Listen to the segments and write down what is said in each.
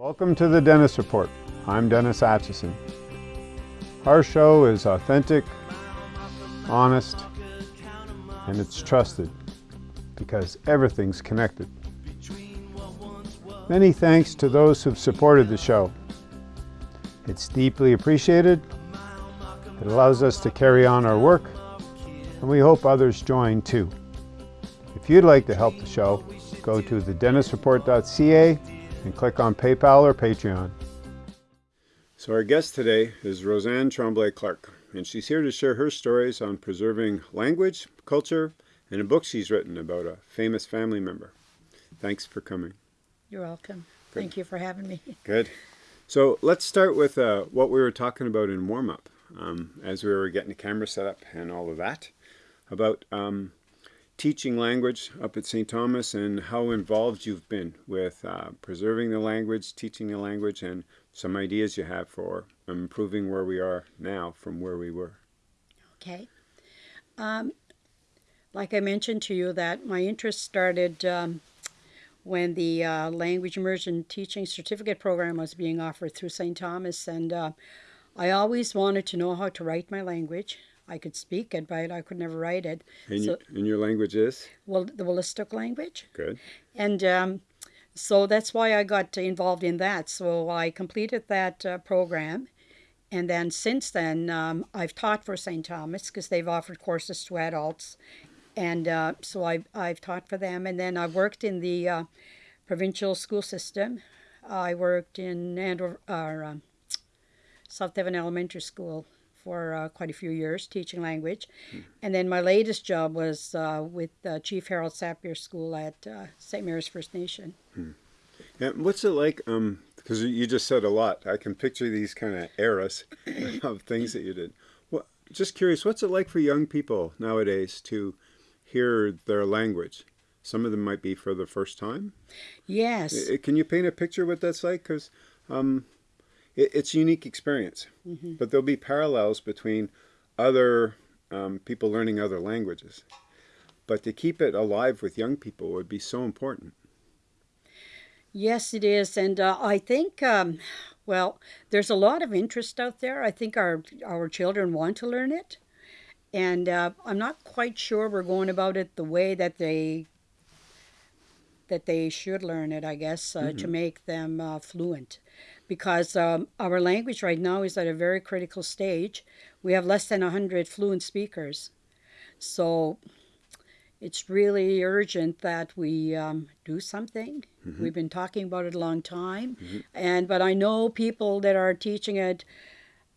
Welcome to the Dennis Report. I'm Dennis Atchison. Our show is authentic, honest, and it's trusted because everything's connected. Many thanks to those who've supported the show. It's deeply appreciated. It allows us to carry on our work, and we hope others join too. If you'd like to help the show, go to thedennisreport.ca and click on PayPal or Patreon. So our guest today is Roseanne Tremblay Clark, and she's here to share her stories on preserving language, culture, and a book she's written about a famous family member. Thanks for coming. You're welcome. Good. Thank you for having me. Good. So let's start with uh, what we were talking about in warm-up um, as we were getting the camera set up and all of that, about um, teaching language up at St. Thomas and how involved you've been with uh, preserving the language, teaching the language, and some ideas you have for improving where we are now from where we were. Okay. Um, like I mentioned to you that my interest started um, when the uh, language immersion teaching certificate program was being offered through St. Thomas and uh, I always wanted to know how to write my language. I could speak it, but I could never write it. And, so, you, and your language is? Well, the Wolastoq language. Good. And um, so that's why I got involved in that. So I completed that uh, program. And then since then, um, I've taught for St. Thomas because they've offered courses to adults and uh, so I've, I've taught for them. And then I worked in the uh, provincial school system. I worked in Andover, uh, South Devon Elementary School for uh, quite a few years, teaching language. Hmm. And then my latest job was uh, with Chief Harold Sappier School at uh, St. Mary's First Nation. Hmm. Yeah, what's it like? Um, because you just said a lot. I can picture these kind of eras of things that you did. Well, just curious, what's it like for young people nowadays to hear their language. Some of them might be for the first time. Yes. Can you paint a picture what that's like? Because um, it, it's a unique experience. Mm -hmm. But there'll be parallels between other um, people learning other languages. But to keep it alive with young people would be so important. Yes, it is. And uh, I think, um, well, there's a lot of interest out there. I think our, our children want to learn it. And uh, I'm not quite sure we're going about it the way that they that they should learn it, I guess, uh, mm -hmm. to mm-hmm. make them uh, fluent. Because um, our language right now is at a very critical stage. We have less than 100 fluent speakers. So it's really urgent that we um, do something. Mm -hmm. We've been talking about it a long time. Mm -hmm. and But I know people that are teaching it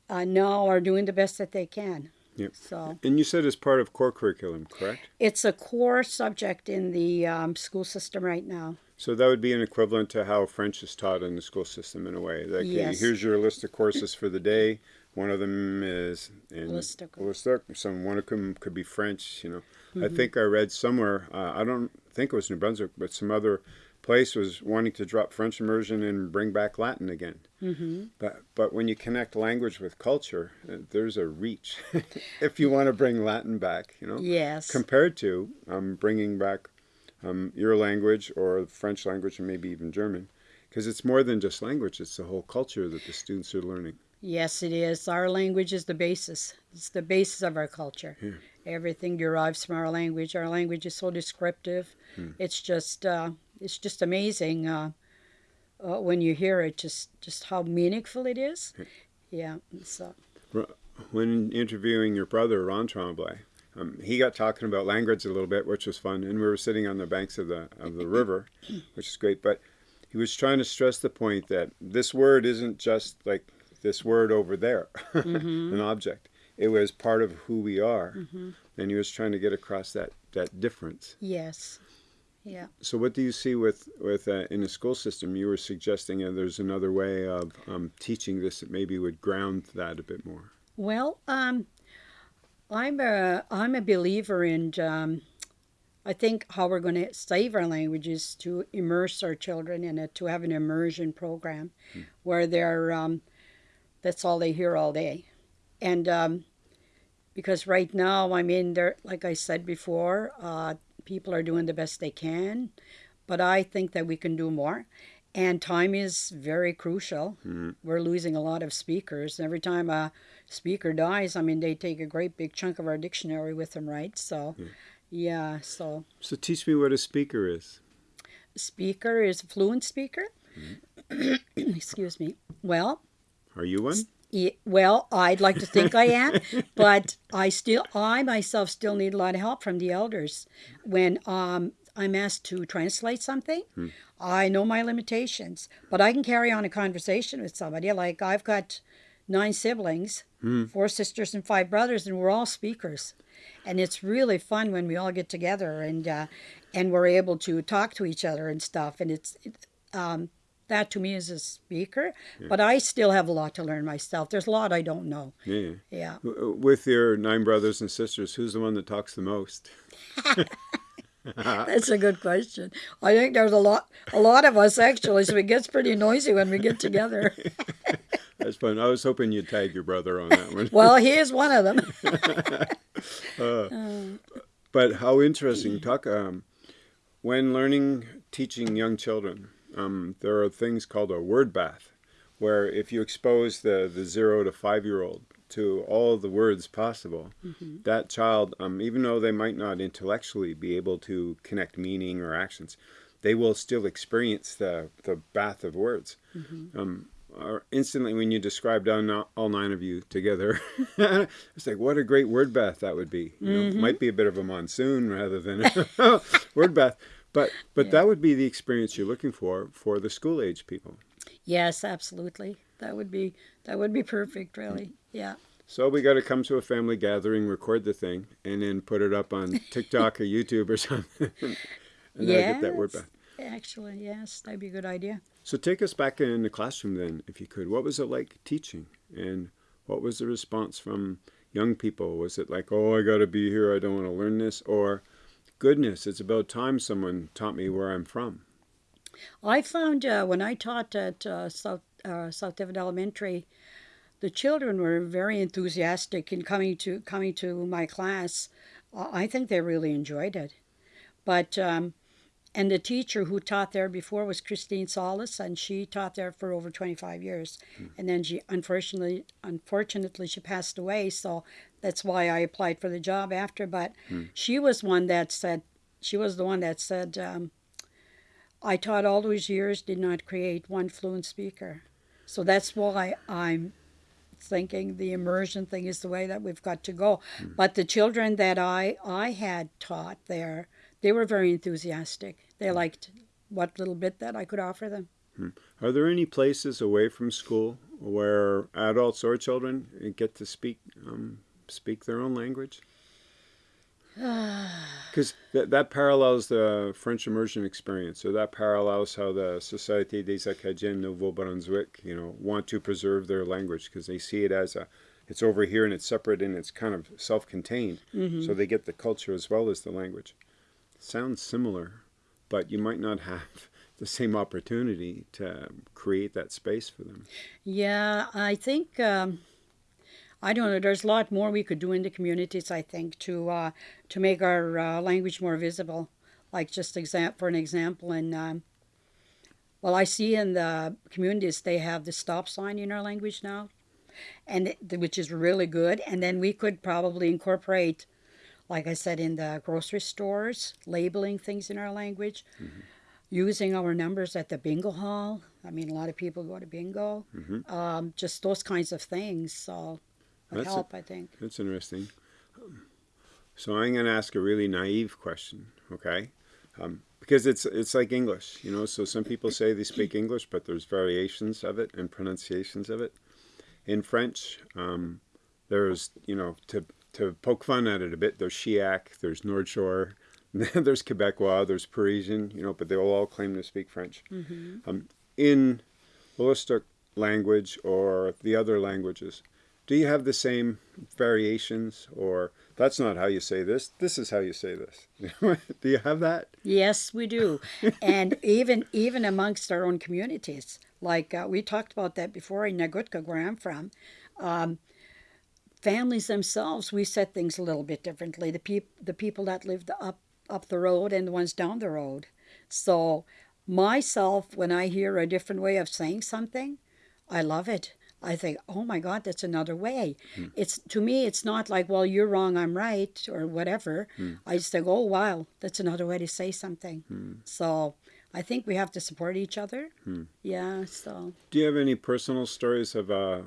uh, now are doing the best that they can. Yep. So, and you said it's part of core curriculum, correct? It's a core subject in the um, school system right now. So that would be an equivalent to how French is taught in the school system in a way. Like, yes. here's your list of courses for the day. One of them is in Wolastoq. Some one of them could be French. You know, mm -hmm. I think I read somewhere. Uh, I don't think it was New Brunswick, but some other place was wanting to drop French immersion and bring back Latin again. Mm -hmm. But but when you connect language with culture, uh, there's a reach. if you want to bring Latin back, you know. Yes. Compared to um, bringing back um, your language or French language and maybe even German, because it's more than just language; it's the whole culture that the students are learning. Yes, it is. Our language is the basis. It's the basis of our culture. Yeah. Everything derives from our language. Our language is so descriptive. Hmm. It's just uh, it's just amazing uh, uh, when you hear it, just just how meaningful it is. Yeah. So. When interviewing your brother Ron Tremblay, um, he got talking about language a little bit, which was fun, and we were sitting on the banks of the of the river, which is great. But he was trying to stress the point that this word isn't just like this word over there, mm -hmm. an object. It was part of who we are, mm -hmm. and he was trying to get across that that difference. Yes. Yeah. So what do you see with, with uh, in the school system? You were suggesting uh, there's another way of um, teaching this that maybe would ground that a bit more. Well, um, I'm a, I'm a believer in, um, I think how we're going to save our language is to immerse our children in it, to have an immersion program hmm. where they're, um, that's all they hear all day. And um, because right now, I mean, they're like I said before, uh, people are doing the best they can, but I think that we can do more. and time is very crucial. Mm-hmm. We're losing a lot of speakers. Every time a speaker dies, I mean, they take a great big chunk of our dictionary with them, right? So, yeah, so So teach me what a speaker is. speaker is a fluent speaker. Mm-hmm. Excuse me. Well, Are you one? Well, I'd like to think I am, but I still, I myself still need a lot of help from the elders. When um, I'm asked to translate something, I know my limitations, but I can carry on a conversation with somebody. Like I've got nine siblings, four sisters and five brothers, and we're all speakers. And it's really fun when we all get together and uh, and we're able to talk to each other and stuff. And it's it, um, that to me is a speaker, but I still have a lot to learn myself. There's a lot I don't know. Yeah. Yeah. Uh, with your nine brothers and sisters, who's the one that talks the most? That's a good question. I think there's a lot, a lot of us actually, so it gets pretty noisy when we get together. That's fun. I was hoping you'd tag your brother on that one. Well, he is one of them. Uh, uh. But how interesting. Talk um, when learning, teaching young children. Um, there are things called a word bath, where if you expose the the zero to five year old to all the words possible, that child, um, even though they might not intellectually be able to connect meaning or actions, they will still experience the the bath of words. Um, or instantly when you described all, all nine of you together, it's like what a great word bath that would be. You know, might be a bit of a monsoon rather than a word bath, but but that would be the experience you're looking for for the school age people. Yes, absolutely. That would be that would be perfect, really. Yeah. So we got to come to a family gathering, record the thing, and then put it up on TikTok or YouTube or something, and then get that word back. Actually, yes, that'd be a good idea. So take us back in the classroom then, if you could. What was it like teaching, and what was the response from young people? Was it like, "Oh, I got to be here. I don't want to learn this," or "Goodness, it's about time someone taught me where I'm from." I found uh, when I taught at uh, South uh, South Devon Elementary, the children were very enthusiastic in coming to coming to my class. I think they really enjoyed it. But um, and the teacher who taught there before was Christine Solis, and she taught there for over 25 years. And then she unfortunately unfortunately she passed away, so that's why I applied for the job after. But she was one that said she was the one that said. Um, I taught all those years, did not create one fluent speaker. So that's why I'm thinking the immersion thing is the way that we've got to go. But the children that I, I had taught there, they were very enthusiastic. They liked what little bit that I could offer them. Are there any places away from school where adults or children get to speak um, speak their own language? Because that, that parallels the French immersion experience, or that parallels how the Société des Acadiens Nouveau-Brunswick, you know, want to preserve their language because they see it as a, it's over here and it's separate and it's kind of self-contained, so they get the culture as well as the language. Sounds similar, but you might not have the same opportunity to create that space for them. Yeah, I think um, I don't know. There's a lot more we could do in the communities. I think to uh, to make our uh, language more visible. Like just exam- for an example, in um, well, I see in the communities they have the stop sign in our language now, and which is really good. And then we could probably incorporate, like I said, in the grocery stores, labeling things in our language, using our numbers at the bingo hall. I mean, a lot of people go to bingo. Um, just those kinds of things. So would That's help, I think. That's interesting. Um, So I'm going to ask a really naive question, okay? Um, because it's it's like English, you know. So some people say they speak English, but there's variations of it and pronunciations of it. In French, um, there's you know to to poke fun at it a bit. There's Chiac, there's Nord Shore, there's Quebecois, there's Parisian, you know, but they all claim to speak French. Um, in Wolastoq language or the other languages, do you have the same variations or that's not how you say this this is how you say this do you have that Yes, we do, and even even amongst our own communities, like uh, we talked about that before in Nagutka, where I'm from. Um, families themselves, we set things a little bit differently. The peop- the people that lived up up the road and the ones down the road. So myself, when I hear a different way of saying something, I love it. I think, oh my God, that's another way. Hmm. It's to me, it's not like, well, you're wrong, I'm right, or whatever. Hmm. I just think, oh wow, that's another way to say something. Hmm. So I think we have to support each other. Hmm. Yeah. So Do you have any personal stories of uh,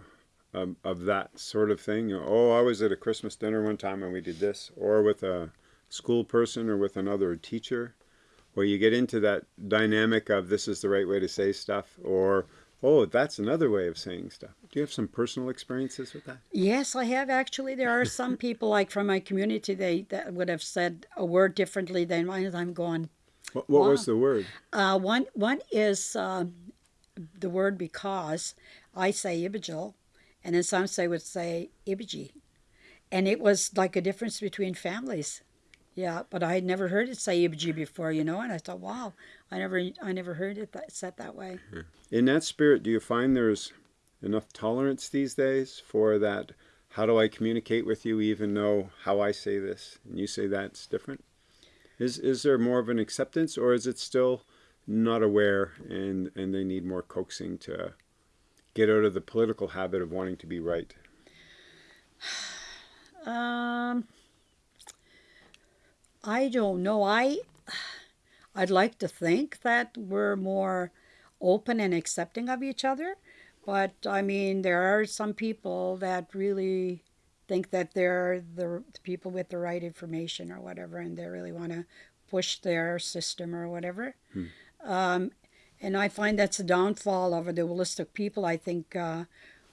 of, of that sort of thing? You know, oh, I was at a Christmas dinner one time and we did this, or with a school person or with another teacher, where you get into that dynamic of this is the right way to say stuff, or oh, that's another way of saying stuff. Do you have some personal experiences with that? yes, I have actually. There are some people like from my community they that would have said a word differently than mine. I'm going. What, what was the word? Uh, one one is um, the word because I say ibijil, and then some say would say ibiji, and it was like a difference between families. Yeah, but I had never heard it say ibiji before, you know, and I thought, wow, I never I never heard it that, said that way. In that spirit, do you find there's enough tolerance these days for that? How do I communicate with you, even though how I say this and you say that's different? Is is there more of an acceptance, or is it still not aware and and they need more coaxing to get out of the political habit of wanting to be right? Um, I don't know. I I'd like to think that we're more open and accepting of each other, but I mean, there are some people that really think that they're the, the people with the right information or whatever, and they really want to push their system or whatever. Um, and I find that's a downfall of the Wolastoqey people. I think uh,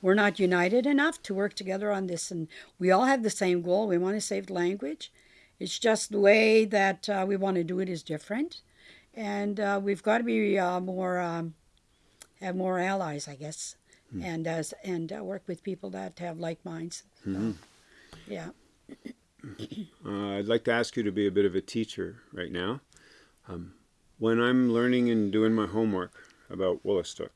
we're not united enough to work together on this, and we all have the same goal. We want to save the language. It's just the way that uh, we want to do it is different, and uh, we've got to be uh, more um, have more allies, I guess, and as and uh, work with people that have like minds. So, Yeah. Uh, I'd like to ask you to be a bit of a teacher right now. Um, when I'm learning and doing my homework about Wolastoq,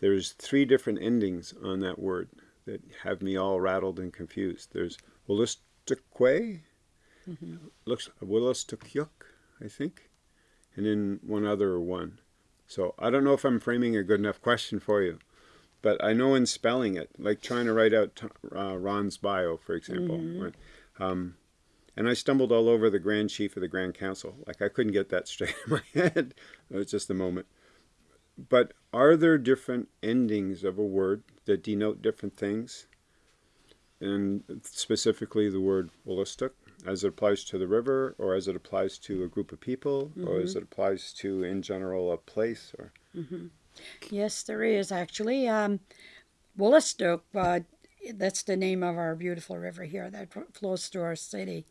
there's three different endings on that word that have me all rattled and confused. There's Wolastoqey, looks Wolastoqiyik, I think, and then one other one. So I don't know if I'm framing a good enough question for you, but I know in spelling it, like trying to write out uh, Ron's bio, for example. right? Um, and I stumbled all over the Grand Chief of the Grand Council. Like I couldn't get that straight in my head. It was just a moment. But are there different endings of a word that denote different things? And specifically the word Wolastoq, as it applies to the river, or as it applies to a group of people, or as it applies to, in general, a place? Or Yes, there is actually. Um, Wolastoq, uh, that's the name of our beautiful river here that flows through our city.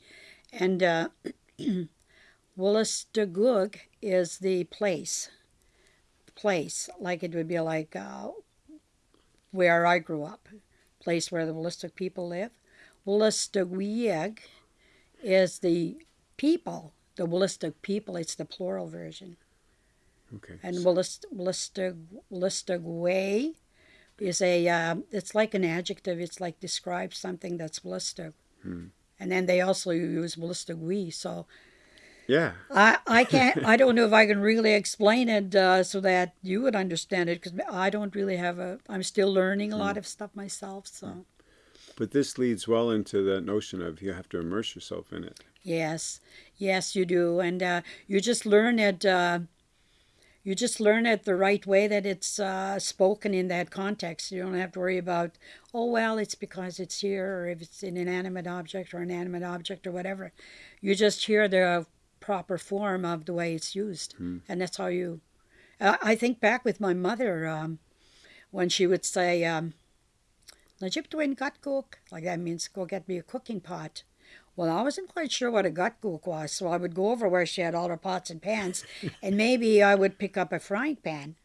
And uh, Woolastogook is the place. Place, like it would be like uh, where I grew up, place where the Wolastoq people live. Woolastogweeg is the people, the Wolastoq people. It's the plural version. okay, And Willist, Willistog, Willistogway is a, uh, it's like an adjective. It's like describes something that's Willistog. And then they also use Willistogwe. So yeah, I, I can't, I don't know if I can really explain it uh, so that you would understand it because I don't really have a, I'm still learning a lot of stuff myself. So but this leads well into the notion of you have to immerse yourself in it. yes, yes, you do. And uh, you just learn it. Uh, you just learn it the right way that it's uh, spoken in that context. You don't have to worry about, oh, well, it's because it's here, or if it's an inanimate object or an animate object or whatever. You just hear the proper form of the way it's used. And that's how you. I think back with my mother um, when she would say, um, Najiptwin gut cook, like that means go get me a cooking pot. Well, I wasn't quite sure what a gut cook was, so I would go over where she had all her pots and pans, and maybe I would pick up a frying pan,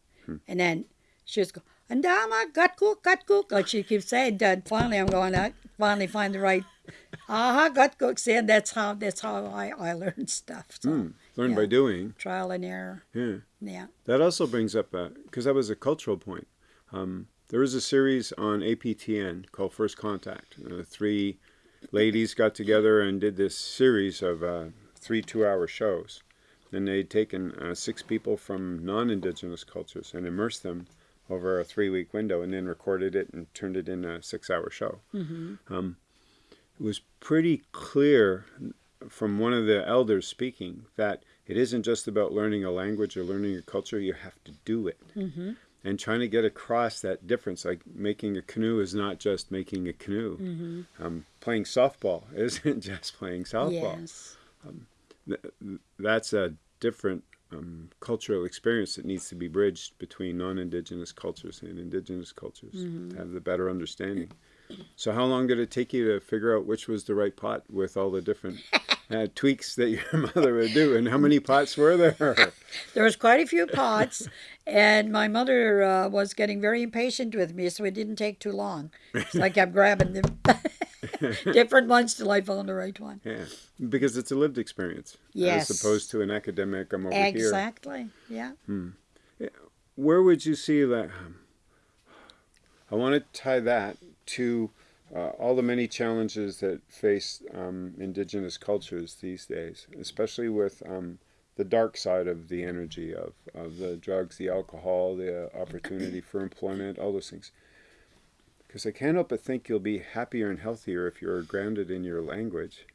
and then she would go, Andama, gut cook, gut cook, like she keeps saying. Dad, finally, I'm going to finally find the right, aha, gut cook. See, and that's how that's how I, I learned stuff. So Hmm. Learn yeah. by doing. trial and error. Yeah. Yeah. That also brings up, because that was a cultural point. Um, there was a series on APTN called First Contact. Uh, three ladies got together and did this series of uh, three two hour shows and they'd taken uh, six people from non-indigenous cultures and immersed them over a three-week window, and then recorded it and turned it in a six-hour show. Mm-hmm. Um, it was pretty clear from one of the elders speaking that it isn't just about learning a language or learning a culture; you have to do it. Mm-hmm. And trying to get across that difference, like making a canoe is not just making a canoe. Mm-hmm. Um, playing softball isn't just playing softball. Yes. Th- that's a different um, cultural experience that needs to be bridged between non-indigenous cultures and indigenous cultures Mm-hmm. to have the better understanding. So, how long did it take you to figure out which was the right pot with all the different uh, tweaks that your mother would do, and how many pots were there? There was quite a few pots, and my mother uh, was getting very impatient with me, so it didn't take too long. So I kept grabbing the different ones till I found the right one. Yeah, because it's a lived experience Yes. as opposed to an academic. I'm over here. Exactly. Yeah. where would you see that? um, I want to tie that to uh, all the many challenges that face um, indigenous cultures these days, especially with um, the dark side of the energy of, of the drugs, the alcohol, the opportunity for employment, all those things. Because I can't help but think you'll be happier and healthier if you're grounded in your language,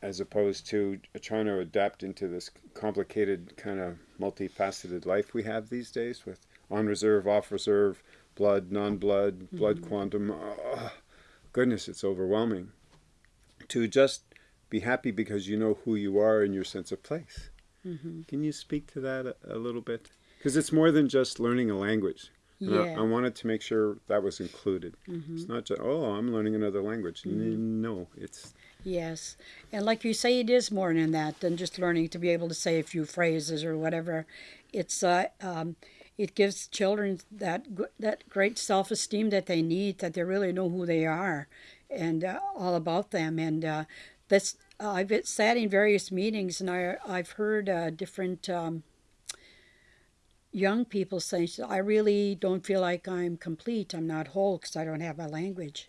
as opposed to trying to adapt into this complicated kind of multifaceted life we have these days with on reserve, off reserve, blood, non blood, blood quantum. Oh, goodness, it's overwhelming. To just be happy because you know who you are and your sense of place. hmm Can you speak to that a, a little bit? Because it's more than just learning a language. And I- Yeah. I, wanted to make sure that was included. hmm It's not just, oh, I'm learning another language. N- No, it's, Yes. And like you say, it is more than that than just learning to be able to say a few phrases or whatever. It's uh, um, it gives children that that great self esteem that they need, that they really know who they are, and uh, all about them. And uh, that's I've sat in various meetings, and I I've heard uh, different. Um, young people say i really don't feel like i'm complete. I'm not whole because i don't have a language.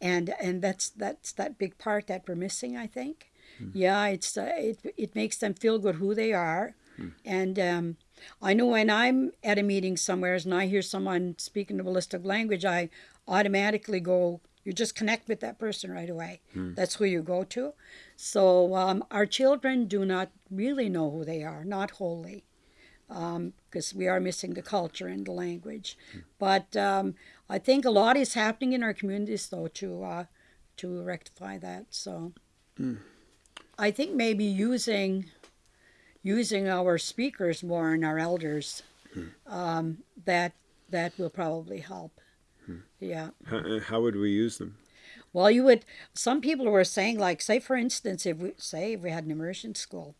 And and that's that's that big part that we're missing i think. Yeah it's uh, it, it makes them feel good who they are. And um, i know when i'm at a meeting somewhere and i hear someone speaking a ballistic language i automatically go you just connect with that person right away. That's who you go to. So um, our children do not really know who they are not wholly because we are missing the culture and the language. But um, I think a lot is happening in our communities, though, to uh, to rectify that. So. I think maybe using using our speakers more and our elders um, that that will probably help. Yeah. how, how would we use them? Well, you would. Some people were saying, like, say for instance, if we say if we had an immersion school,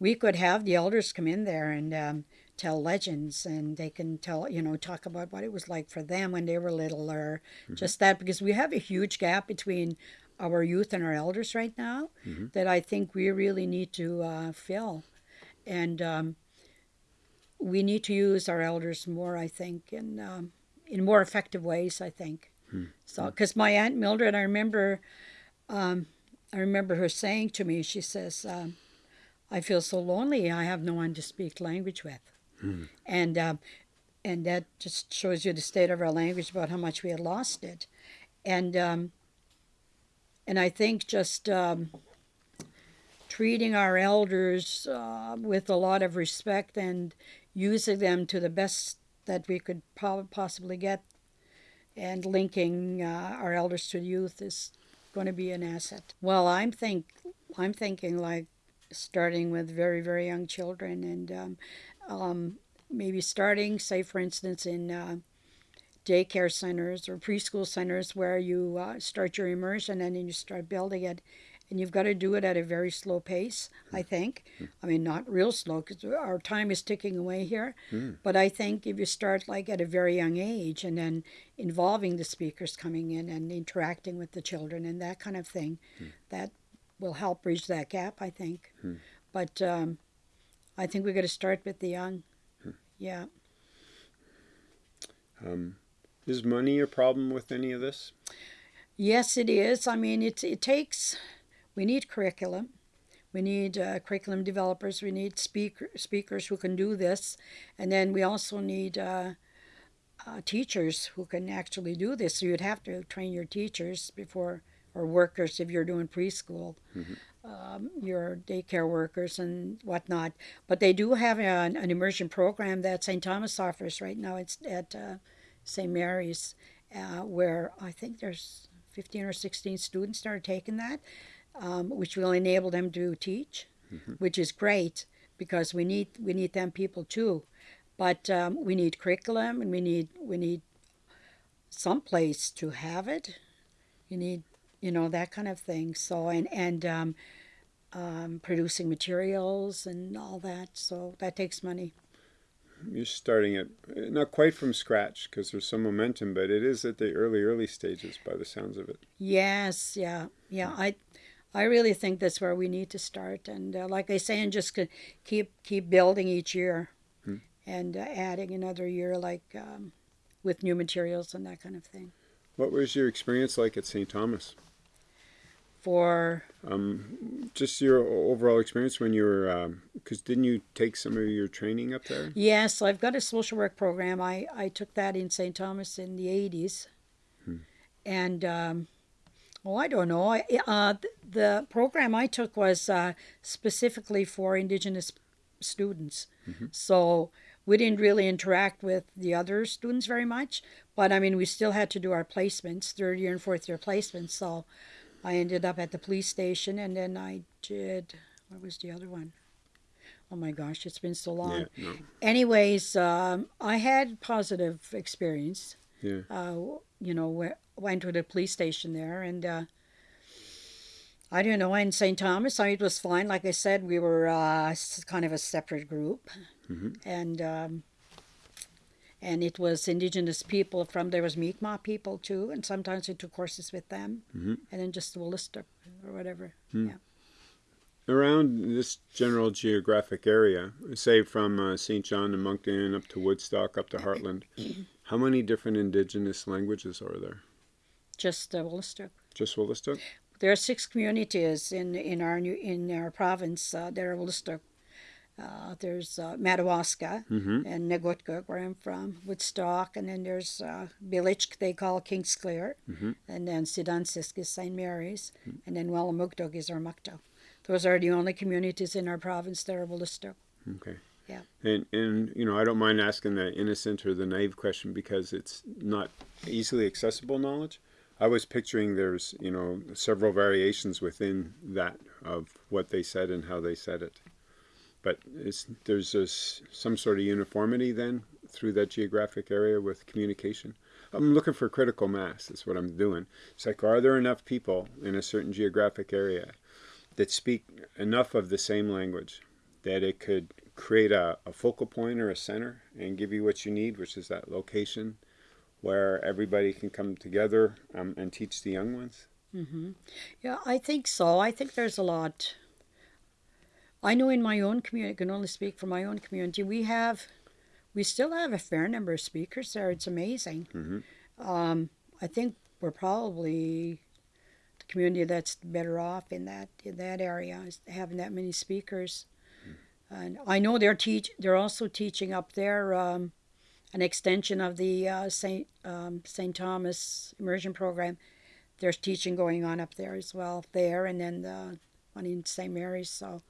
we could have the elders come in there and um, tell legends, and they can tell, you know, talk about what it was like for them when they were little, or just that, because we have a huge gap between our youth and our elders right now that I think we really need to uh, fill, and um, we need to use our elders more. I think, in um, in more effective ways. I think. So, because my aunt Mildred, I remember, um, I remember her saying to me, she says, um, "I feel so lonely. I have no one to speak language with," and um, and that just shows you the state of our language about how much we had lost it, and um, and I think just um, treating our elders uh, with a lot of respect and using them to the best that we could po- possibly get and linking uh, our elders to youth is going to be an asset. Well, I'm think I'm thinking like starting with very very young children and um, um, maybe starting, say for instance, in uh, daycare centers or preschool centers where you uh, start your immersion and then you start building it. And you've got to do it at a very slow pace, I think. I mean, not real slow because our time is ticking away here. But I think if you start like at a very young age and then involving the speakers coming in and interacting with the children and that kind of thing, that will help bridge that gap, I think. But um, I think we've got to start with the young. Yeah. Um, is money a problem with any of this? Yes, it is. I mean, it, it takes, we need curriculum. we need uh, curriculum developers, we need speaker, speakers who can do this, and then we also need uh, uh, teachers who can actually do this. So you'd have to train your teachers before, or workers if you're doing preschool, um, your daycare workers and whatnot. But they do have an, an immersion program that St. Thomas offers right now. It's at uh, St. Mary's, uh, where I think there's 15 or 16 students that are taking that, um, which will enable them to teach, which is great because we need we need them people too. But um, we need curriculum and we need we need some place to have it. You need you know that kind of thing. So and and um, um, producing materials and all that. So that takes money. You're starting it not quite from scratch because there's some momentum, but it is at the early, early stages by the sounds of it. Yes, yeah, yeah. I, I really think that's where we need to start, and uh, like I say, and just keep keep building each year, Hmm. and uh, adding another year, like um, with new materials and that kind of thing. What was your experience like at St. Thomas? For Um, just your overall experience when you were, because didn't you take some of your training up there? yes, I've got a social work program. I I took that in St. Thomas in the '80s, and um, oh, I don't know. I, uh, th- the program I took was uh, specifically for Indigenous students, so we didn't really interact with the other students very much. But I mean, we still had to do our placements, third year and fourth year placements. So I ended up at the police station, and then I did. What was the other one? Oh my gosh, it's been so long. Yeah, no, Anyways, um, I had positive experience. yeah. Uh, you know, we- went to the police station there, and uh, I don't know. In St. Thomas, I, it was fine. Like I said, we were uh, kind of a separate group, and um, and it was Indigenous people from there was Mi'kmaq people too, and sometimes we took courses with them, Mhm. and then just the Willister or whatever. Yeah. Around this general geographic area, say from uh, St. John to Moncton up to Woodstock up to Hartland, how many different indigenous languages are there? Just uh, Willister. Just Willistook? There are six communities in, in our new in our province. Uh, there are Willister. Uh, there's uh, Madawaska Mm-hmm. and Negutka, where I'm from, Woodstock, and then there's uh, Pilick, they call Kingsclear, Mhm. and then Sitansisk is St. Mary's, and then Welamukotuk is Oromocto. Those are the only communities in our province that are Willister. Okay. Yeah. And and you know I don't mind asking the innocent or the naive question because it's not easily accessible knowledge. I was picturing there's you know several variations within that of what they said and how they said it, but there's this, some sort of uniformity then through that geographic area with communication. I'm looking for critical mass. That's what I'm doing. It's like are there enough people in a certain geographic area that speak enough of the same language that it could create a, a focal point or a center and give you what you need, which is that location where everybody can come together um, and teach the young ones. Mm -hmm. Yeah, I think so. I think there's a lot. I know in my own community, I can only speak for my own community, we have, we still have a fair number of speakers there. It's amazing. Mhm. Um, I think we're probably the community that's better off in that in that area is having that many speakers. And I know they're teach they're also teaching up there um, an extension of the uh, Saint um, Saint Thomas immersion program. There's teaching going on up there as well there, and then the one in St. Mary's. So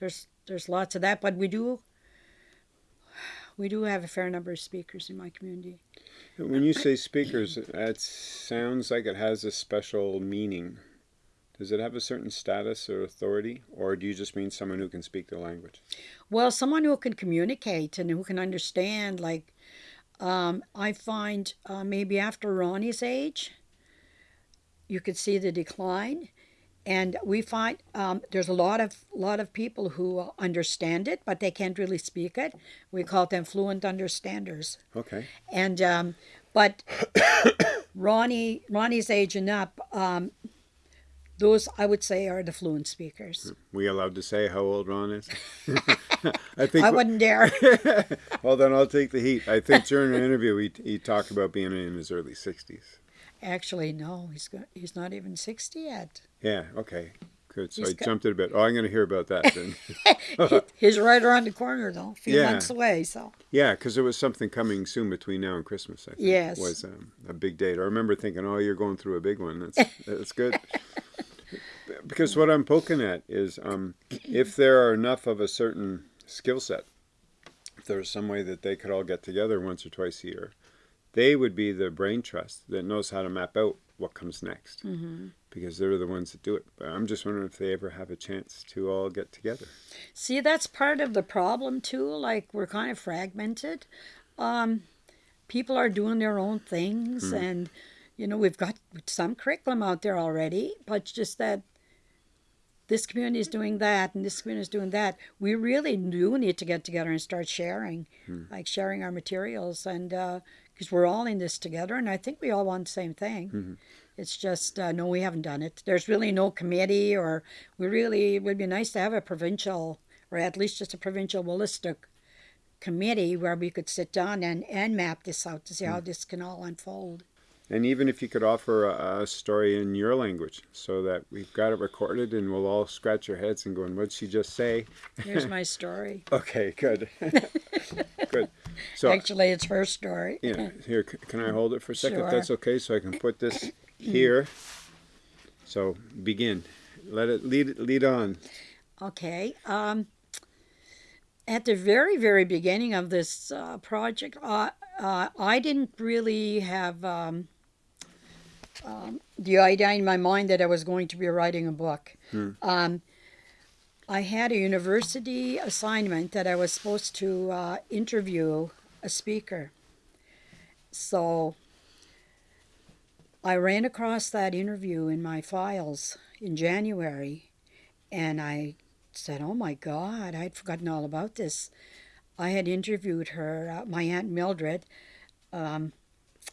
there's there's lots of that, but we do we do have a fair number of speakers in my community. When you say speakers, that sounds like it has a special meaning. Does it have a certain status or authority, or do you just mean someone who can speak the language? Well, someone who can communicate and who can understand, like, um, I find uh, maybe after Ronnie's age, you could see the decline, and we find um, there's a lot of lot of people who understand it, but they can't really speak it. We call them fluent understanders, Okay. and um, but Ronnie Ronnie's age and up, um, those I would say are the fluent speakers. We allowed to say how old Ron is? I think. I wouldn't dare. well, then I'll take the heat. I think during an interview he, he talked about being in his early 60s. Actually, no, he's go- he's not even sixty yet. Yeah, okay. good. So He's I got- jumped it a bit. Oh, I'm going to hear about that then. He's right around the corner, though, a few Yeah. months away. So yeah, because there was something coming soon between now and Christmas. I think Yes. was um, a big date. I remember thinking, "Oh, you're going through a big one. That's that's good." because what I'm poking at is, um, if there are enough of a certain skill set, if there's some way that they could all get together once or twice a year, they would be the brain trust that knows how to map out what comes next. Mm-hmm. Because they're the ones that do it. But I'm just wondering if they ever have a chance to all get together. See, that's part of the problem too. Like we're kind of fragmented. Um, people are doing their own things, and you know we've got some curriculum out there already, but just that this community is doing that and this community is doing that. We really do need to get together and start sharing, like sharing our materials, and because we're all in this together, and I think we all want the same thing. It's just uh, no, we haven't done it. There's really no committee, or we really it would be nice to have a provincial, or at least just a provincial Wolastoqey committee where we could sit down and, and map this out to see how this can all unfold. And even if you could offer a, a story in your language so that we've got it recorded and we'll all scratch our heads and going, what'd she just say? Here's my story. Okay, good. good. So, Actually, it's her story. yeah, here, can I hold it for a second? if That's okay, so I can put this here. So, begin. Let it lead, lead on. Okay. Um, at the very, very beginning of this uh, project, uh, uh, I didn't really have um, um, the idea in my mind that I was going to be writing a book. Um, I had a university assignment that I was supposed to uh, interview a speaker. So I ran across that interview in my files in January and I said, "Oh my God, I'd forgotten all about this." I had interviewed her, uh, my aunt Mildred, um,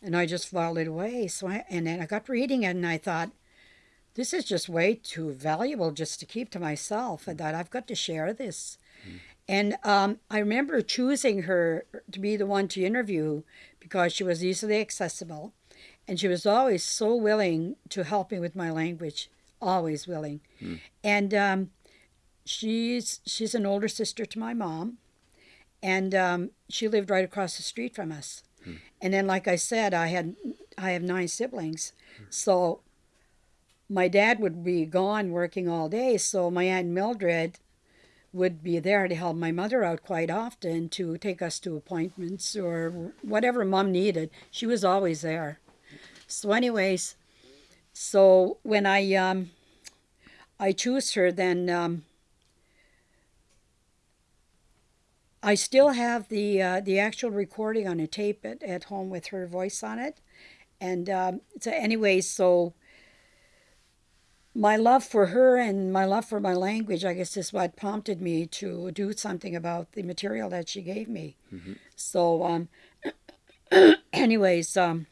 and I just filed it away. So I, and then I got reading it, and I thought, "This is just way too valuable just to keep to myself." And that I've got to share this. And um, I remember choosing her to be the one to interview because she was easily accessible, and she was always so willing to help me with my language, always willing. And um, she's she's an older sister to my mom, and um, she lived right across the street from us. And then, like I said, I had I have nine siblings, so my dad would be gone working all day. So my aunt Mildred would be there to help my mother out quite often to take us to appointments or whatever mom needed. She was always there. So, anyways, so when I um, I choose her, then um, I still have the uh, the actual recording on a tape at, at home with her voice on it, and um, so anyways, so my love for her and my love for my language, I guess, is what prompted me to do something about the material that she gave me. So, um, anyways, um,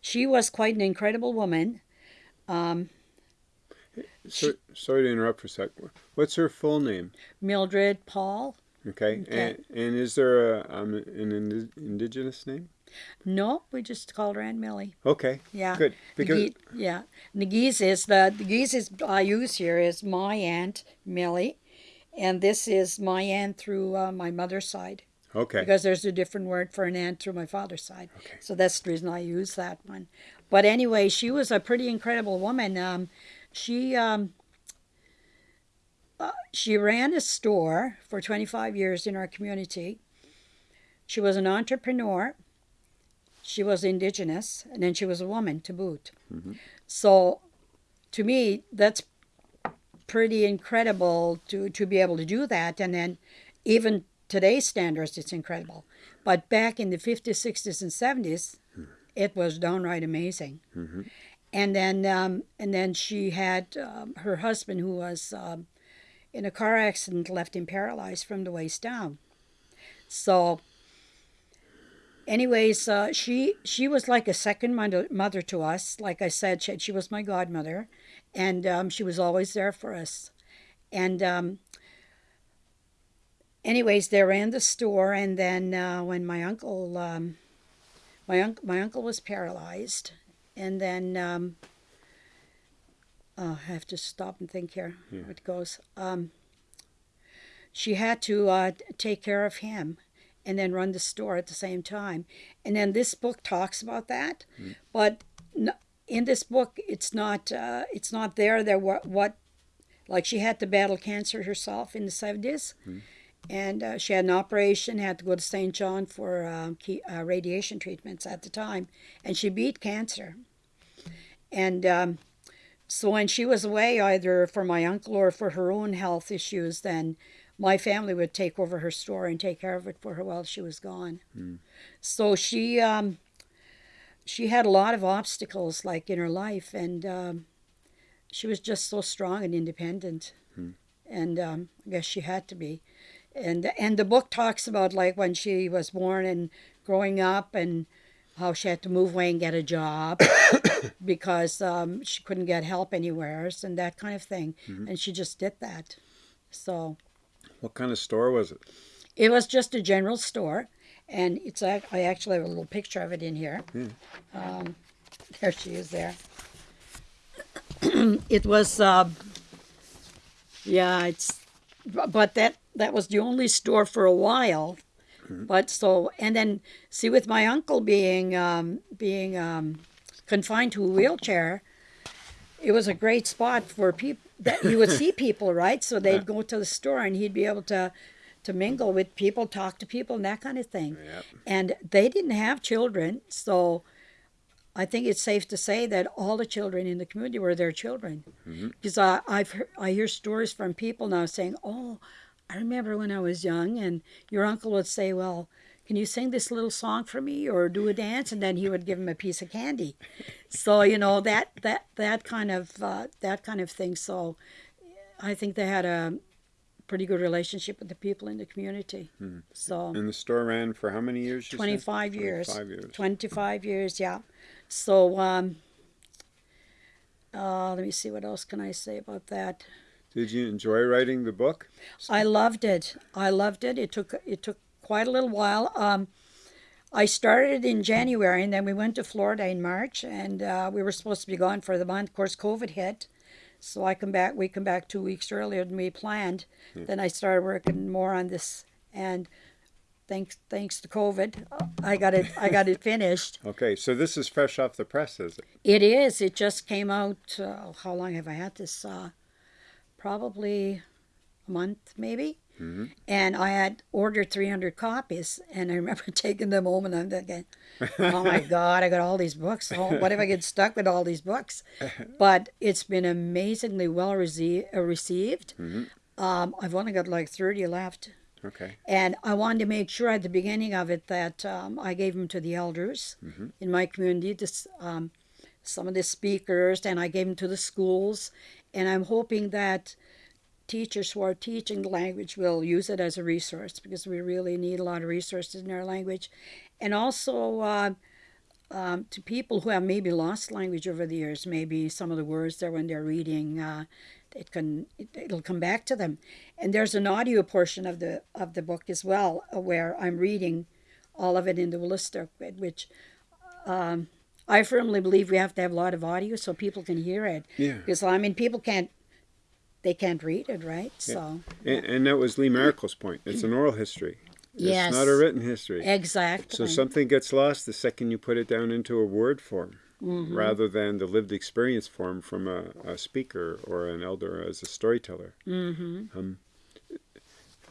she was quite an incredible woman. Um, So, sorry to interrupt for a sec. What's her full name? Mildred Paul. Okay. Okay. And, and is there a, um, an indi- indigenous name? No, we just called her Aunt Millie. Okay. Yeah. Good. Because Nagi- yeah, Nagise is the Nagise is I use here is my aunt Millie, and this is my aunt through uh, my mother's side okay. because there's a different word for an aunt through my father's side. Okay. So that's the reason I use that one. But anyway, she was a pretty incredible woman. Um, she um, uh, she ran a store for 25 years in our community. She was an entrepreneur. She was indigenous, and then she was a woman to boot. So, to me, that's pretty incredible to, to be able to do that. And then, even today's standards, it's incredible. But back in the 50s, 60s, and 70s, it was downright amazing. And then, um, and then she had um, her husband, who was um, in a car accident, left him paralyzed from the waist down. So, anyways, uh, she she was like a second mother, mother to us. Like I said, she, she was my godmother, and um, she was always there for us. And um, anyways, they ran the store, and then uh, when my uncle um, my uncle my uncle was paralyzed, and then um, uh, I have to stop and think here. Yeah. It goes. Um, she had to uh, take care of him and then run the store at the same time. And then this book talks about that, mm. but in this book, it's not uh, it's not there. There what what like she had to battle cancer herself in the seventies. Mm. And uh, she had an operation, had to go to St. John for uh, key, uh, radiation treatments at the time, and she beat cancer. And um, so when she was away, either for my uncle or for her own health issues, then my family would take over her store and take care of it for her while she was gone. Mm. So she um, she had a lot of obstacles like in her life, and um, she was just so strong and independent. Mm. And um, I guess she had to be. And and the book talks about like when she was born and growing up and how she had to move away and get a job because um, she couldn't get help anywhere and that kind of thing. Mm-hmm. And she just did that. So what kind of store was it? It was just a general store, and it's I actually have a little picture of it in here. Um, there she is there. it was, uh, yeah, it's, but that that was the only store for a while. Mm-hmm. But so and then see with my uncle being um, being um, confined to a wheelchair, it was a great spot for people that you would see people, right? So they'd go to the store and he'd be able to to mingle with people, talk to people, and that kind of thing. Yep. And they didn't have children, so I think it's safe to say that all the children in the community were their children. Because mm-hmm. I, I've I hear stories from people now saying, "Oh, I remember when I was young," and your uncle would say, "Well." Can you sing this little song for me or do a dance? And then he would give him a piece of candy. So you know that that that kind of uh, that kind of thing. So I think they had a pretty good relationship with the people in the community. Hmm. So and the store ran for how many years? Twenty five years. Twenty five years. Twenty five years. Yeah. So um, uh, let me see what else can I say about that. Did you enjoy writing the book? I loved it. I loved it. It took it took quite a little while. Um, I started in January, and then we went to Florida in March, and uh, we were supposed to be gone for the month. Of course, COVID hit, so I come back. We come back two weeks earlier than we planned. Hmm. Then I started working more on this, and thanks thanks to COVID, I got it I got it finished. okay, so this is fresh off the press, is it? It is. It just came out. Uh, how long have I had this? Uh, probably a month, maybe. Mm-hmm. And I had ordered 300 copies, and I remember taking them home, and I'm thinking, "Oh my God, I got all these books. Oh, what if I get stuck with all these books?" But it's been amazingly well rece- uh, received. Mm-hmm. Um, I've only got like 30 left. Okay. And I wanted to make sure at the beginning of it that um, I gave them to the elders mm-hmm. in my community, to, um, some of the speakers, and I gave them to the schools. And I'm hoping that teachers who are teaching the language will use it as a resource because we really need a lot of resources in our language. And also uh, um, to people who have maybe lost language over the years, maybe some of the words there when they're reading, uh, it can it, it'll come back to them. And there's an audio portion of the of the book as well uh, where I'm reading all of it in the Wolastoq, which um, I firmly believe we have to have a lot of audio so people can hear it. Yeah. Because I mean, people can't they can't read it, right? Yeah. So. And, and, that was Lee Marickel's point. It's an oral history. Yes. It's not a written history. Exactly. So something gets lost the second you put it down into a word form. Mm-hmm. Rather than the lived experience form from a, a speaker or an elder as a storyteller. Mm-hmm. Um,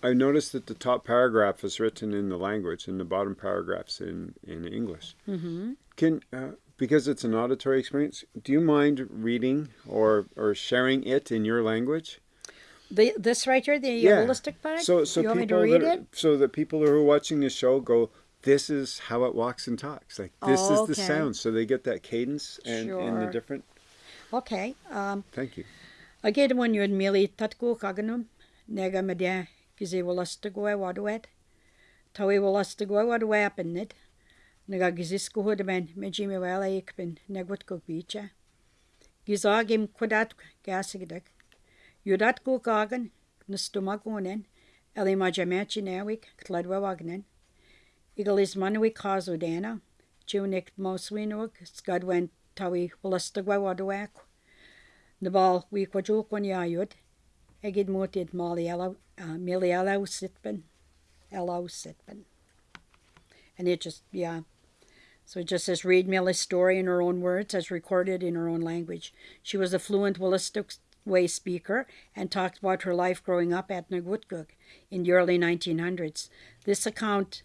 I noticed that the top paragraph is written in the language, and the bottom paragraphs in in English. Mm-hmm. Can uh, because it's an auditory experience, do you mind reading or, or sharing it in your language? The, this right here, the yeah. Wolastoq part? So, so you people that, So that people who are watching the show go, this is how it walks and talks. Like, this oh, is the sound. So they get that cadence and, sure. and the different. Okay. Um, Thank you. Again, when you're merely tatku kaganum, nega media, kizi Wolastoq wadwet, tawi nega giziskuhud ben mejimi walaik ben negutku bicha. Gizagim kudat gasigdak. Yudat ku kagan nustumakunen elimajamachinawik tladwawagnen. Igalis manuik kazudana. Junik moswinug skadwen tawi walastagwawaduak. Nabal wikwajulkwan yayud. Egid mutit mali eliausitben. Eliausitben. And it just, yeah. So it just says, read Millie's story in her own words as recorded in her own language. She was a fluent Willistic way speaker and talked about her life growing up at Neqotkuk in the early 1900s. This account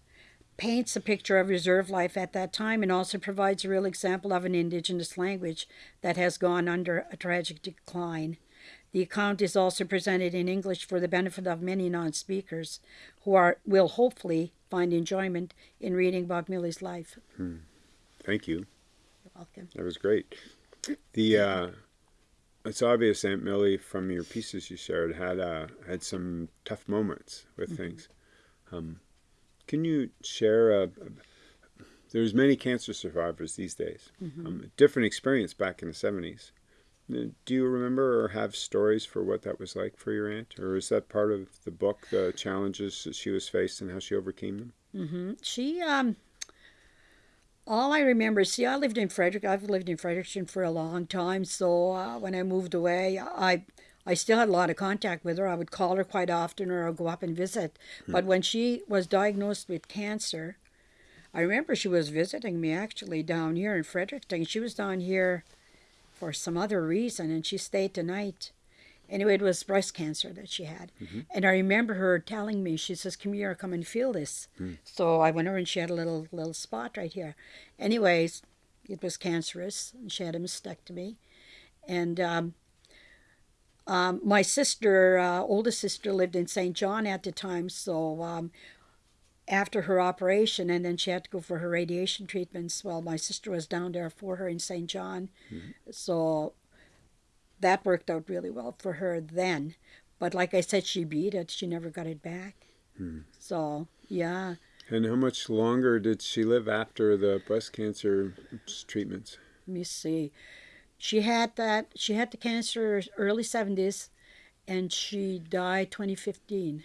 paints a picture of reserve life at that time and also provides a real example of an indigenous language that has gone under a tragic decline. The account is also presented in English for the benefit of many non-speakers who are will hopefully find enjoyment in reading about Millie's life. Hmm. Thank you. You're welcome. That was great. The uh, it's obvious Aunt Millie from your pieces you shared had uh, had some tough moments with mm-hmm. things. Um, can you share a, a, there's many cancer survivors these days. Mm-hmm. Um, different experience back in the 70s. Do you remember or have stories for what that was like for your aunt? Or is that part of the book, the challenges that she was faced and how she overcame them? Mm-hmm. She, um, all I remember, see, I lived in Frederick. I've lived in Fredericton for a long time. So uh, when I moved away, I I still had a lot of contact with her. I would call her quite often, or I'd go up and visit. Hmm. But when she was diagnosed with cancer, I remember she was visiting me actually down here in Fredericton. She was down here for some other reason, and she stayed the night. Anyway, it was breast cancer that she had. Mm-hmm. And I remember her telling me, she says, Come here, come and feel this. Mm. So I went over and she had a little little spot right here. Anyways, it was cancerous, and she had a mastectomy. And um, um, my sister, uh, oldest sister, lived in St. John at the time. So um, after her operation, and then she had to go for her radiation treatments. Well, my sister was down there for her in St. John. Mm-hmm. So that worked out really well for her then. But like I said, she beat it. She never got it back. Hmm. So, yeah. And how much longer did she live after the breast cancer treatments? Let me see. She had that. She had the cancer early seventies, and she died 2015.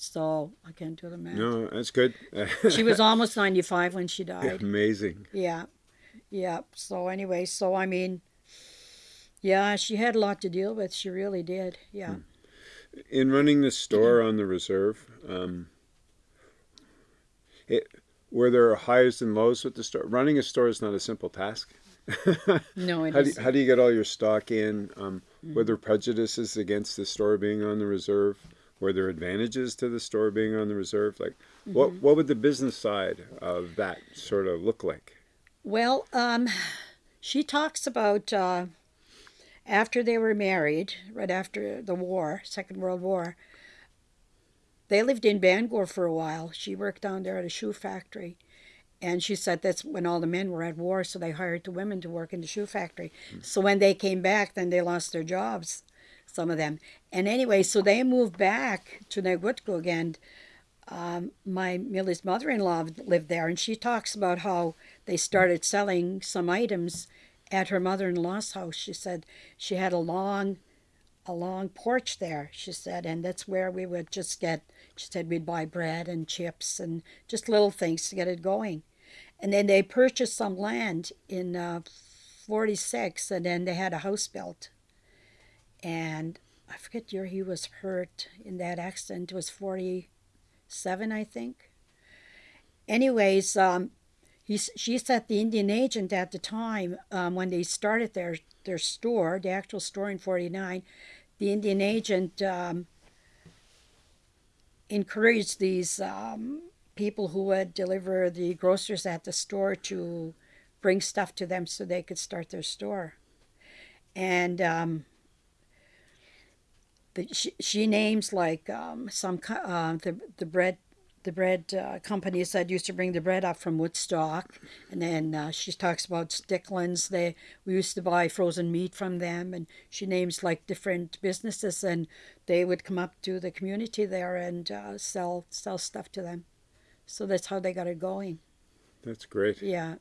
So I can't do the math. No, that's good. she was almost 95 when she died. Amazing. Yeah, yeah. So anyway, so I mean, yeah, she had a lot to deal with. She really did. Yeah. Hmm. In running the store on the reserve, um, it, were there highs and lows with the store? Running a store is not a simple task. no, it how, do you, how do you get all your stock in? Um, mm. Were there prejudices against the store being on the reserve? Were there advantages to the store being on the reserve? Like, mm-hmm. what what would the business side of that sort of look like? Well, um, she talks about uh, after they were married, right after the war, Second World War, they lived in Bangor for a while. She worked down there at a shoe factory. And she said that's when all the men were at war, so they hired the women to work in the shoe factory. Mm. So when they came back, then they lost their jobs, some of them. And anyway, so they moved back to Neqotkuk, and um, my Millie's mother-in-law lived there, and she talks about how they started selling some items at her mother-in-law's house. She said she had a long, a long porch there. She said, and that's where we would just get. She said we'd buy bread and chips and just little things to get it going. And then they purchased some land in uh, 46, and then they had a house built. And I forget year he was hurt in that accident. It was 47, I think. Anyways, um, he, she said the Indian agent at the time, um, when they started their, their store, the actual store in 49, the Indian agent um, encouraged these um, people who would deliver the groceries at the store to bring stuff to them so they could start their store. And she, she names like um, some uh, the the bread the bread uh, companies that used to bring the bread up from Woodstock, and then uh, she talks about Sticklands. They we used to buy frozen meat from them, and she names like different businesses, and they would come up to the community there and uh, sell sell stuff to them. So that's how they got it going. That's great. Yeah.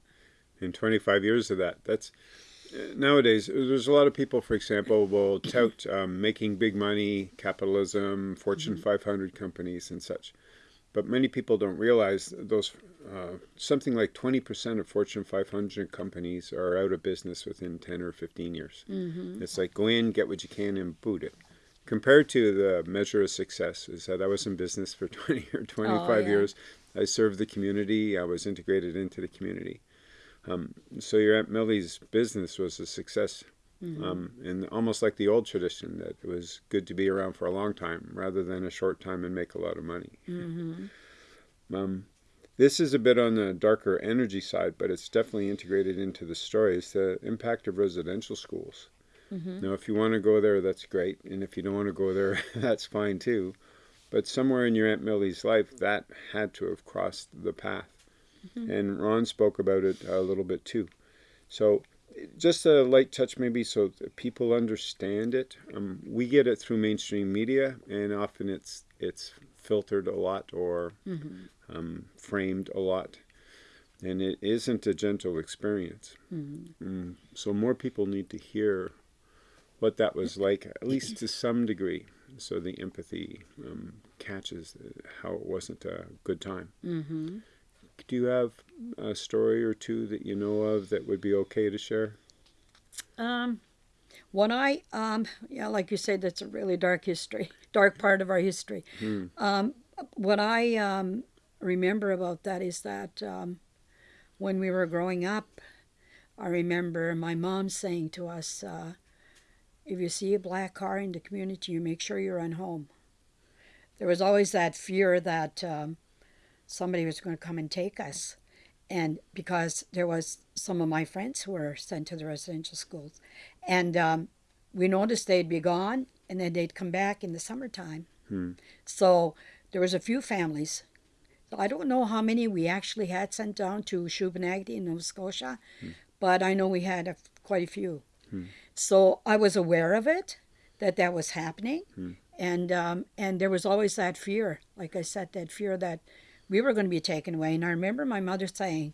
In 25 years of that, that's nowadays there's a lot of people for example will tout um, making big money capitalism fortune mm -hmm. 500 companies and such but many people don't realize those uh, something like 20% of Fortune 500 companies are out of business within 10 or 15 years. Mm-hmm. It's like go in, get what you can, and boot it. Compared to the measure of success is that I was in business for 20 or 25 Oh, yeah. years. I served the community. I was integrated into the community. Um, so your Aunt Millie's business was a success. Mm-hmm. Um, and almost like the old tradition that it was good to be around for a long time rather than a short time and make a lot of money. Mm-hmm. Um, this is a bit on the darker energy side, but it's definitely integrated into the story. It's the impact of residential schools. Mm-hmm. Now, if you want to go there, that's great. And if you don't want to go there, that's fine too. But somewhere in your Aunt Millie's life, that had to have crossed the path. Mm-hmm. And Ron spoke about it a little bit too. So, just a light touch maybe so that people understand it. Um, we get it through mainstream media, and often it's it's filtered a lot or Mm-hmm. um, framed a lot, and it isn't a gentle experience. Mm-hmm. Mm, so more people need to hear what that was like, at least to some degree, so the empathy um, catches how it wasn't a good time. Mm-hmm. Do you have a story or two that you know of that would be okay to share? Um, when I, um, yeah, like you said, that's a really dark history, dark part of our history. Hmm. Um, what I um, remember about that is that um, when we were growing up, I remember my mom saying to us, uh, if you see a black car in the community, you make sure you run home. There was always that fear that um, somebody was going to come and take us. And because there was some of my friends who were sent to the residential schools. And um, we noticed they'd be gone and then they'd come back in the summertime. Hmm. So there was a few families. I don't know how many we actually had sent down to Shubenacadie in Nova Scotia, but I know we had a, quite a few. So I was aware of it, that that was happening, and um, and there was always that fear, like I said, that fear that we were going to be taken away. And I remember my mother saying,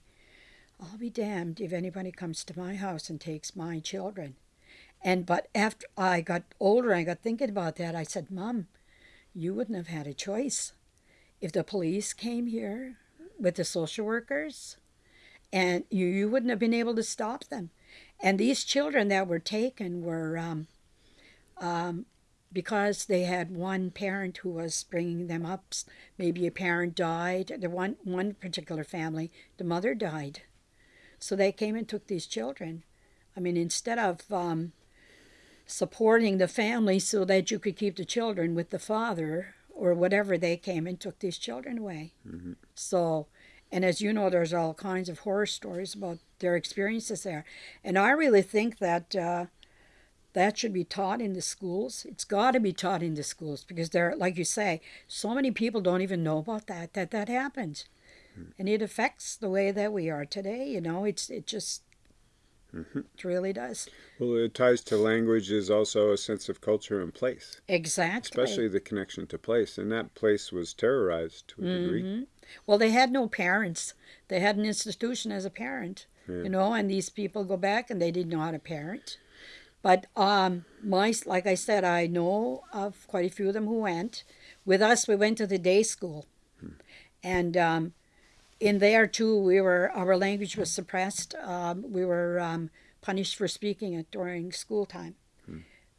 "I'll be damned if anybody comes to my house and takes my children." And but after I got older, I got thinking about that. I said, "Mom, you wouldn't have had a choice if the police came here with the social workers, and you you wouldn't have been able to stop them." And these children that were taken were um, um, because they had one parent who was bringing them up. Maybe a parent died. The one one particular family, the mother died, so they came and took these children. I mean, instead of um, supporting the family so that you could keep the children with the father or whatever, they came and took these children away. So, and as you know, there's all kinds of horror stories about their experiences there. And I really think that uh, that should be taught in the schools. It's got to be taught in the schools because there, like you say, so many people don't even know about that that that happened, and it affects the way that we are today. You know, it's it just it really does. Well, it ties to language is also a sense of culture and place, Exactly. especially the connection to place. And that place was terrorized to a degree. Mhm. Well, they had no parents. They had an institution as a parent, Yeah. you know, and these people go back and they didn't know how to parent. But um, my, like I said, I know of quite a few of them who went. With us, we went to the day school, and um, in there too, we were our language was suppressed. Um, we were um, punished for speaking it during school time.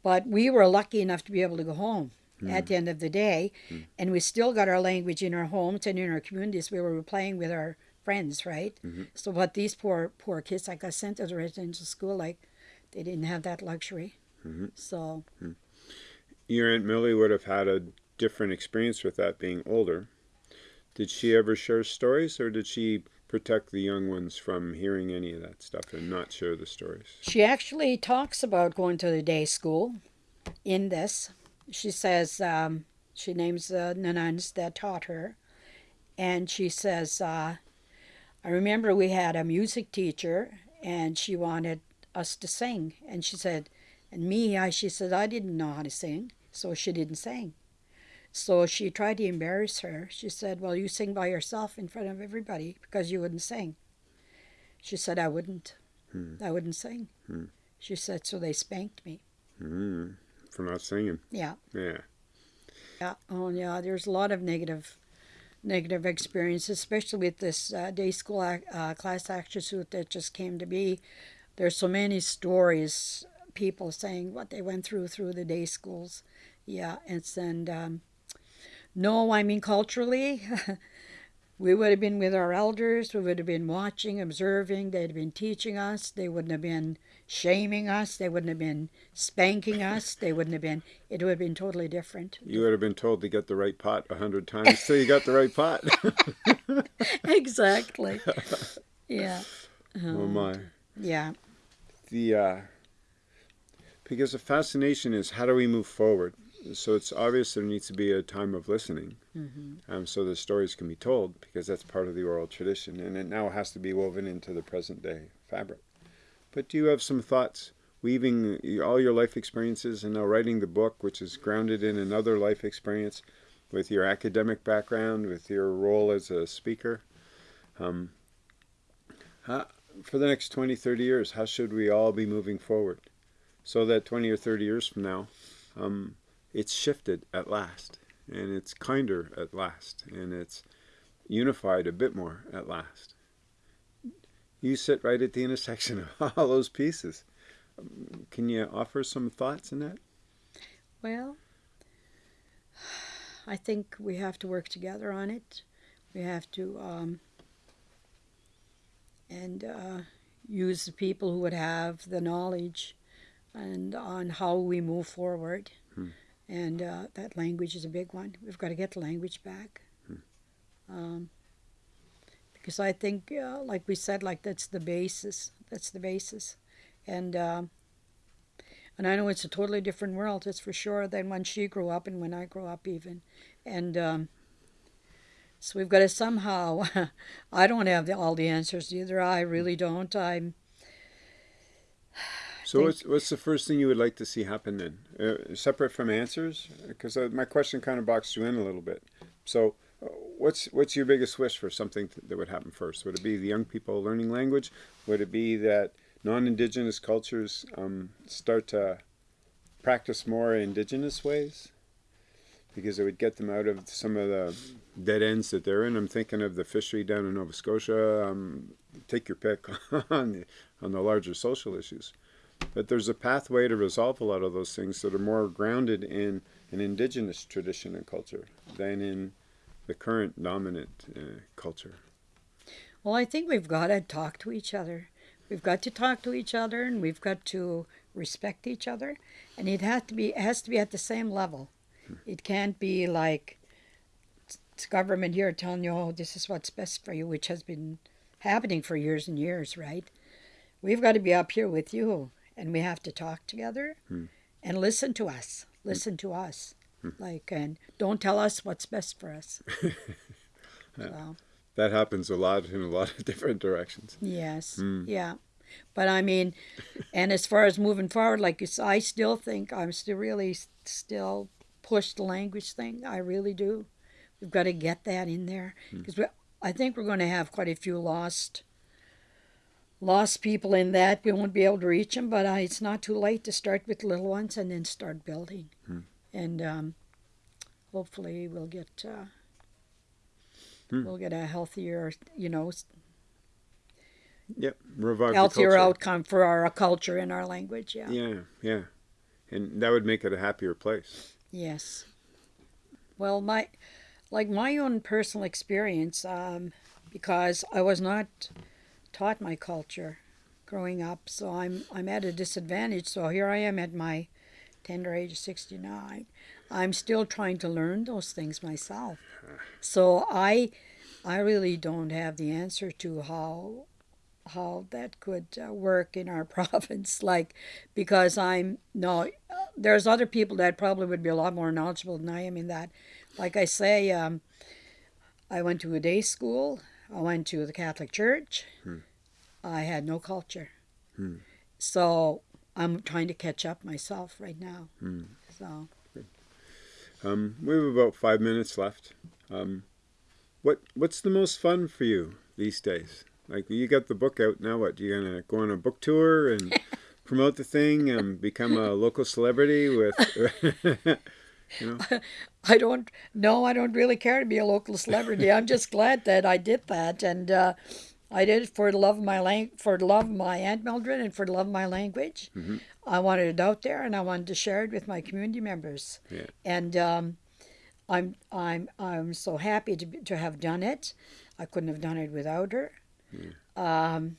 But we were lucky enough to be able to go home at the end of the day, and we still got our language in our homes and in our communities. We were playing with our friends, right? So, what these poor poor kids that got sent to the residential school, like, they didn't have that luxury. So, Your Aunt Millie would have had a different experience with that being older. Did she ever share stories, or did she protect the young ones from hearing any of that stuff and not share the stories? She actually talks about going to the day school in this. She says um, she names the nuns that taught her. And she says, uh, I remember we had a music teacher and she wanted us to sing. And she said, and me, I, she said, I didn't know how to sing. So she didn't sing. So she tried to embarrass her. She said, Well, you sing by yourself in front of everybody because you wouldn't sing. She said, I wouldn't. I wouldn't sing. She said, So they spanked me. Mm, for not singing. Yeah. Yeah. Yeah. Oh, yeah. There's a lot of negative, negative experiences, especially with this uh, day school uh, class action suit that just came to be. There's so many stories, people saying what they went through through the day schools. Yeah, it's and um, no, I mean culturally. we would have been with our elders, we would have been watching, observing, they'd have been teaching us, they wouldn't have been shaming us, they wouldn't have been spanking us, they wouldn't have been, it would have been totally different. You would have been told to get the right pot a hundred times till you got the right pot. exactly. Yeah. Um, oh my. Yeah. The, uh, because the fascination is how do we move forward? so it's obvious there needs to be a time of listening mm-hmm. um, so the stories can be told because that's part of the oral tradition and it now has to be woven into the present day fabric but do you have some thoughts weaving all your life experiences and now writing the book which is grounded in another life experience with your academic background with your role as a speaker um, how, for the next 20 30 years how should we all be moving forward so that 20 or 30 years from now um, it's shifted at last and it's kinder at last and it's unified a bit more at last. You sit right at the intersection of all those pieces. Can you offer some thoughts in that? Well, I think we have to work together on it. We have to um, and uh, use the people who would have the knowledge and on how we move forward. Hmm. And uh, that language is a big one. We've got to get the language back. Hmm. Um, because I think, uh, like we said, like that's the basis. That's the basis. And um, and I know it's a totally different world, that's for sure, than when she grew up and when I grew up, even. And um, so we've got to somehow. I don't have the, all the answers either. I really don't. I'm so what's what's the first thing you would like to see happen then, uh, separate from answers? Because uh, my question kind of boxed you in a little bit. So uh, what's what's your biggest wish for something that would happen first? Would it be the young people learning language? Would it be that non-indigenous cultures um, start to practice more indigenous ways? Because it would get them out of some of the dead ends that they're in. I'm thinking of the fishery down in Nova Scotia. Um, take your pick on the, on the larger social issues. But there's a pathway to resolve a lot of those things that are more grounded in an indigenous tradition and culture than in the current dominant uh, culture. Well, I think we've got to talk to each other. We've got to talk to each other, and we've got to respect each other, and it has to be it has to be at the same level. It can't be like it's government here telling you, "Oh, this is what's best for you," which has been happening for years and years, right? We've got to be up here with you and we have to talk together hmm. and listen to us. Listen hmm. to us. Hmm. Like, and don't tell us what's best for us. so. That happens a lot in a lot of different directions. Yes. Hmm. Yeah. But I mean, and as far as moving forward, like I still think I'm still really still push the language thing. I really do. We've got to get that in there because I think we're going to have quite a few lost lost people in that. We won't be able to reach them, but uh, it's not too late to start with little ones and then start building. Hmm. And um, hopefully we'll get uh, hmm. we'll get a healthier, you know, yep, revive healthier outcome for our culture and our language. Yeah. Yeah, yeah, and that would make it a happier place. Yes. Well, my like my own personal experience, um, because I was not taught my culture growing up, so I'm I'm at a disadvantage. So here I am at my tender age of 69. I'm still trying to learn those things myself. So I I really don't have the answer to how how that could uh, work in our province like because I'm no there's other people that probably would be a lot more knowledgeable than I am in that. Like I say, um, I went to a day school I went to the Catholic Church. Hmm. I had no culture. Hmm. So I'm trying to catch up myself right now. Hmm. So. Um, we have about five minutes left. Um, what What's the most fun for you these days? Like you got the book out now. What you gonna go on a book tour and promote the thing and become a local celebrity with? You know? I don't. No, I don't really care to be a local celebrity. I'm just glad that I did that, and uh, I did it for the love of my lang- for the love of my aunt Mildred, and for the love of my language. Mhm. I wanted it out there, and I wanted to share it with my community members. Yeah. And um, I'm I'm I'm so happy to to have done it. I couldn't have done it without her. Um,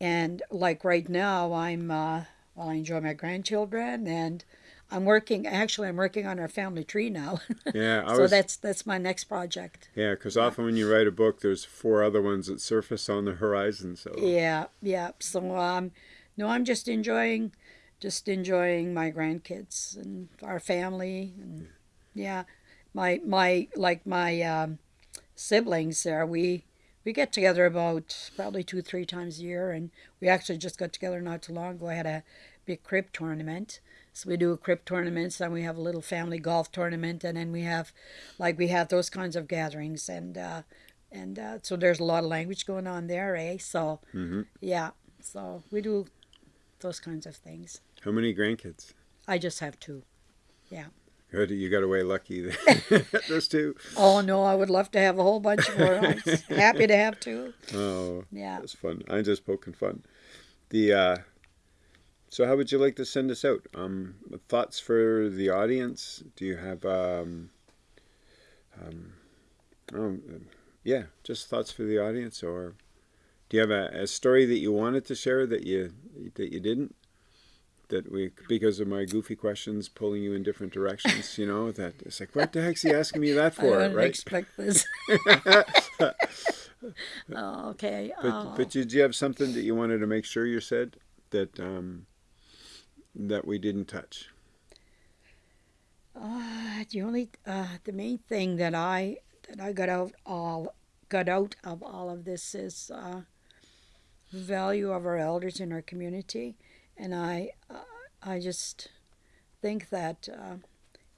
and like right now, I'm uh, well, I enjoy my grandchildren, and I'm working. Actually, I'm working on our family tree now. Yeah, so was. that's that's my next project. Yeah, because often when you write a book, there's four other ones that surface on the horizon. So Yeah, yeah. So um, no, I'm just enjoying, just enjoying my grandkids and our family, and yeah, my my like my um, siblings there. We we get together about probably two three times a year, and we actually just got together not too long ago. I had a big crib tournament. So we do a crib tournaments, and we have a little family golf tournament, and then we have, like we have those kinds of gatherings, and uh, and uh, so there's a lot of language going on there, eh? So hmm yeah, so we do those kinds of things. how many grandkids? I just have two. Good, you got away lucky. Those two. Oh no, I would love to have a whole bunch more. I'm happy to have two. Oh, Yeah. that's fun. I'm just poking fun. The uh, so how would you like to send us out? Um, thoughts for the audience? Do you have um, um, oh, yeah, just thoughts for the audience, or do you have a, a story that you wanted to share that you that you didn't? That we, because of my goofy questions, pulling you in different directions, you know, that it's like, what the heck's he asking me that I for, didn't right? expect this. oh, okay. But oh. but did you have something that you wanted to make sure you said that um, that we didn't touch? Uh, the only uh, the main thing that I that I got out all got out of all of this is uh, the value of our elders in our community, and I uh, I just think that uh,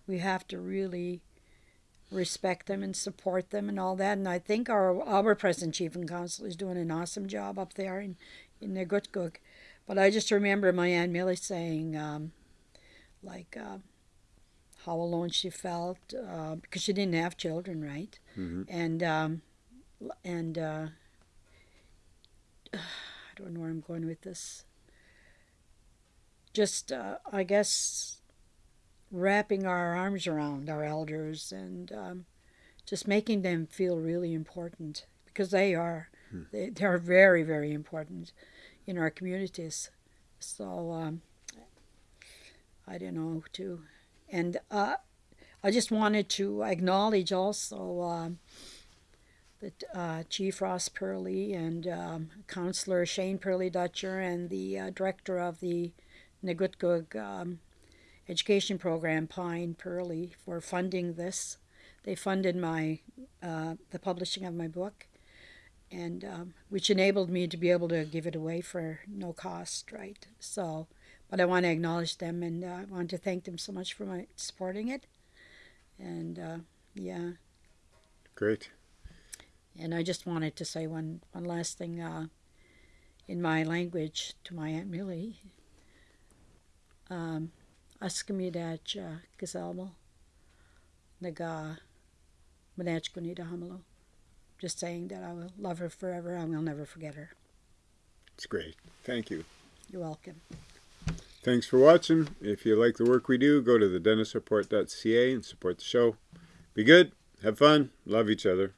we have to really respect them and support them and all that. And I think our our present chief and council is doing an awesome job up there in in Neqotkuk. But I just remember my aunt Millie saying, um, like. Uh, how alone she felt uh, because she didn't have children, right? hmm And um, and uh, I don't know where I'm going with this. Just uh, I guess wrapping our arms around our elders and um, just making them feel really important because they are they, they are very very important in our communities. So um, I don't know to and uh, I just wanted to acknowledge also um, that uh, Chief Ross Perley and um, Councillor Shane Perley Dutcher and the uh, director of the Neqotkuk um, education program, Pine Perley, for funding this. They funded my uh, the publishing of my book, and um, which enabled me to be able to give it away for no cost, right? So but I want to acknowledge them and uh, I want to thank them so much for my supporting it. And uh, yeah, Great. and I just wanted to say one one last thing uh, in my language to my aunt Millie. Um, Askamidach Gazalmo Naga Manach Gunida Hamalo. Just saying that I will love her forever. I will never forget her. It's great. Thank you. You're welcome. Thanks for watching. If you like the work we do, go to the dentistreport.ca and support the show. Be good. Have fun. Love each other.